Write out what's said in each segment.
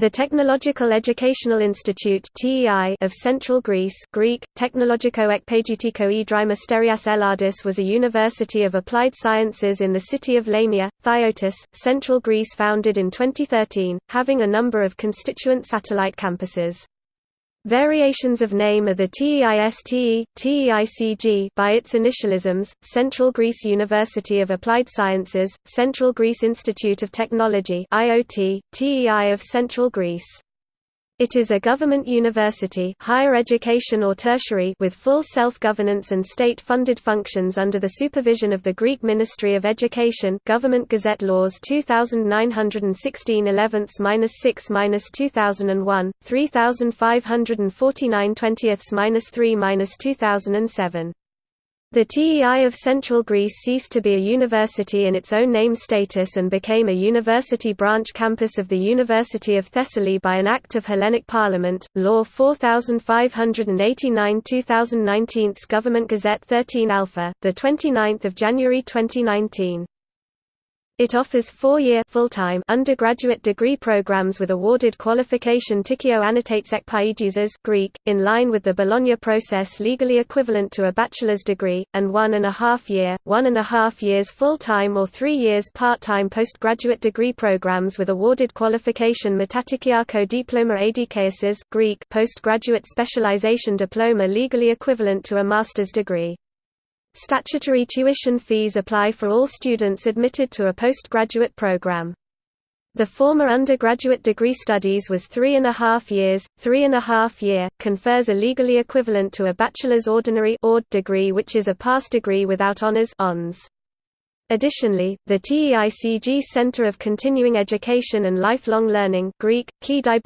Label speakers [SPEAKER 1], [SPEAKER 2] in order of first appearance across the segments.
[SPEAKER 1] The Technological Educational Institute of Central Greece Greek, Technologiko Ekpagitiko Idrima Sterias Eladis was a university of applied sciences in the city of Lamia, Thiotis, Central Greece founded in 2013, having a number of constituent satellite campuses. Variations of name are the TEISTE, TEICG by its initialisms, Central Greece University of Applied Sciences, Central Greece Institute of Technology IoT, TEI of Central Greece. It is a government university higher education or tertiary with full self-governance and state-funded functions under the supervision of the Greek Ministry of Education Government Gazette Laws 2916 11-6-2001, 3549 20th-3-2007. The TEI of Central Greece ceased to be a university in its own name status and became a university branch campus of the University of Thessaly by an Act of Hellenic Parliament, Law 4589 2019 Government Gazette 13 Alpha, 29 January 2019. It offers four-year full-time undergraduate degree programs with awarded qualification Tikio annotates ekpaigizas Greek, in line with the Bologna process legally equivalent to a bachelor's degree, and one and a half year, one and a half years full-time or three years part-time postgraduate degree programs with awarded qualification Metatikiako diploma adikaisis Greek postgraduate specialization diploma legally equivalent to a master's degree. Statutory tuition fees apply for all students admitted to a postgraduate program. The former undergraduate degree studies was three and a half years, three and a half year, confers a legally equivalent to a bachelor's ordinary degree which is a pass degree without honors. Additionally, the TEICG Center of Continuing Education and Lifelong Learning Greek, Kentro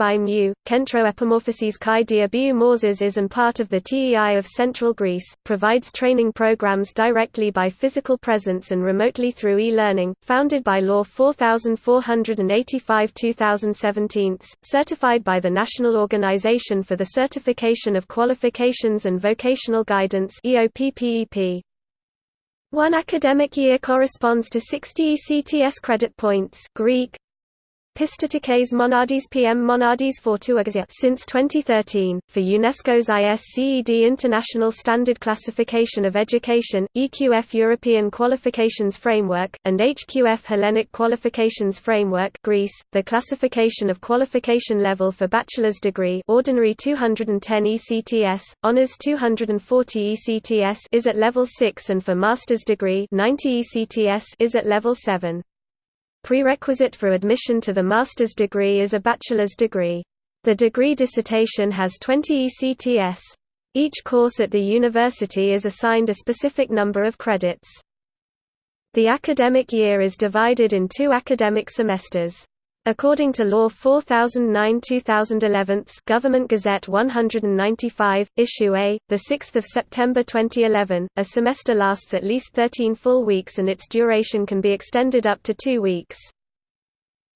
[SPEAKER 1] Epimorphoses Kai Diabiou Morzes is and part of the TEI of Central Greece, provides training programs directly by physical presence and remotely through e-learning, founded by Law 4485-2017, certified by the National Organization for the Certification of Qualifications and Vocational Guidance EOPPEP. One academic year corresponds to 60 ECTS credit points Greek, Pistatikes Monades PM Monades Fortuagazia since 2013, for UNESCO's ISCED International Standard Classification of Education, EQF European Qualifications Framework, and HQF Hellenic Qualifications Framework Greece, the classification of qualification level for bachelor's degree ordinary 210 ECTS, honours 240 ECTS is at level 6 and for master's degree 90 ECTS is at level 7. Prerequisite for admission to the master's degree is a bachelor's degree. The degree dissertation has 20 ECTS. Each course at the university is assigned a specific number of credits. The academic year is divided in two academic semesters. According to Law 4009-2011, Government Gazette 195, Issue A, the 6th of September 2011, a semester lasts at least 13 full weeks and its duration can be extended up to 2 weeks.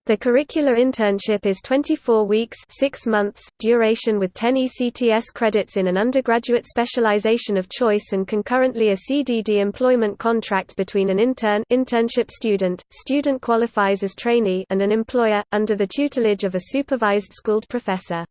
[SPEAKER 1] The curricular internship is 24 weeks 6 months duration with 10 ECTS credits in an undergraduate specialization of choice and concurrently a CDD employment contract between an intern internship student, student qualifies as trainee and an employer, under the tutelage of a supervised schooled professor.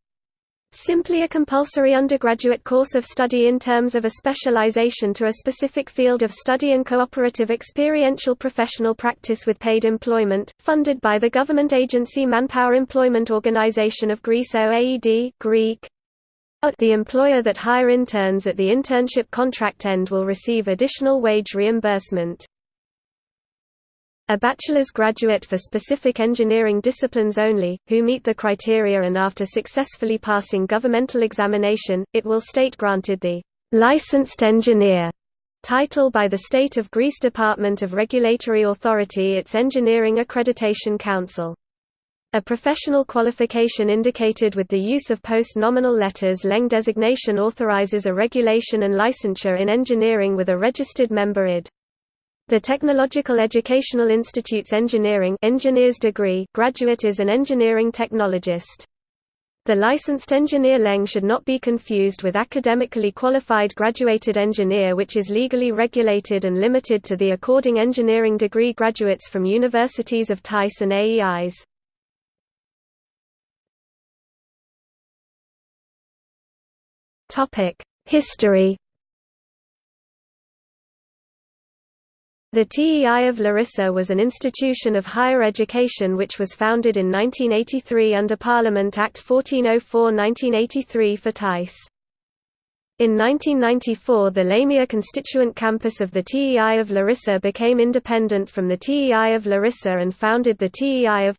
[SPEAKER 1] Simply a compulsory undergraduate course of study in terms of a specialization to a specific field of study and cooperative experiential professional practice with paid employment, funded by the government agency Manpower Employment Organization of Greece OAED Greek. The employer that hire interns at the internship contract end will receive additional wage reimbursement. A bachelor's graduate for specific engineering disciplines only, who meet the criteria and after successfully passing governmental examination, it will state granted the licensed engineer title by the State of Greece Department of Regulatory Authority its Engineering Accreditation Council. A professional qualification indicated with the use of post-nominal letters Leng designation authorizes a regulation and licensure in engineering with a registered member ID. The Technological Educational Institute's engineering engineer's degree graduate is an engineering technologist. The licensed engineer Leng should not be confused with academically qualified graduated engineer which is legally regulated and limited to the according engineering degree graduates from universities of TICE and AEIs. History The TEI of Larissa was an institution of higher education which was founded in 1983 under Parliament Act 1404-1983 for Tice. In 1994 the Lamia constituent campus of the TEI of Larissa became independent from the TEI of Larissa and founded the TEI of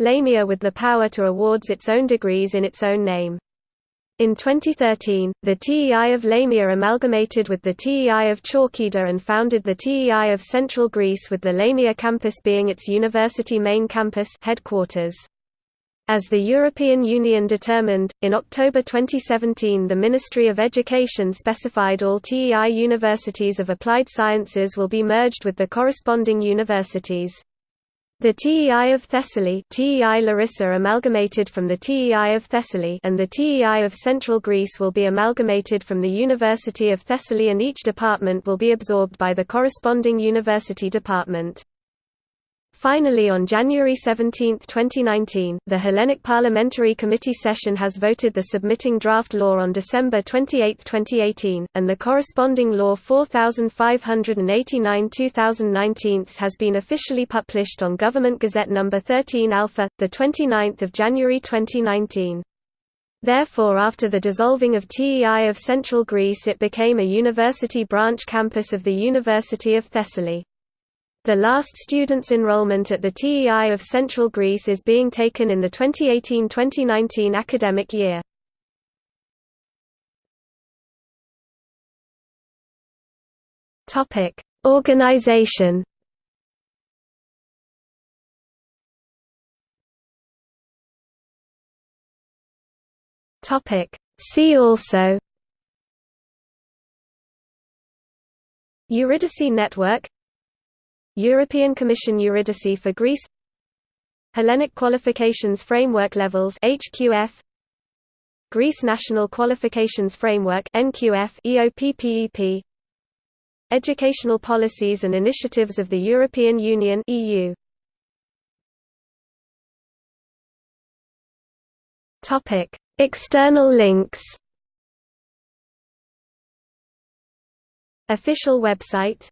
[SPEAKER 1] Lamia with the power to awards its own degrees in its own name. In 2013, the TEI of Lamia amalgamated with the TEI of Chalkida and founded the TEI of Central Greece with the Lamia campus being its university main campus headquarters. As the European Union determined, in October 2017 the Ministry of Education specified all TEI universities of applied sciences will be merged with the corresponding universities. The TEI of Thessaly TEI Larissa amalgamated from the TEI of Thessaly and the TEI of Central Greece will be amalgamated from the University of Thessaly and each department will be absorbed by the corresponding university department. Finally on January 17, 2019, the Hellenic Parliamentary Committee session has voted the submitting draft law on December 28, 2018, and the corresponding law 4589-2019 has been officially published on Government Gazette No. 13 Alpha, 29 January 2019. Therefore after the dissolving of TEI of Central Greece it became a university branch campus of the University of Thessaly. The last students' enrollment at the TEI of Central Greece is being taken in the 2018–2019 academic year. Organization. See also Eurydice Network European Commission Eurydice for Greece Hellenic Qualifications Framework Levels HQF Greece National Qualifications Framework NQF EOPPEP Educational Policies and Initiatives of the European Union EU Topic External links. Official website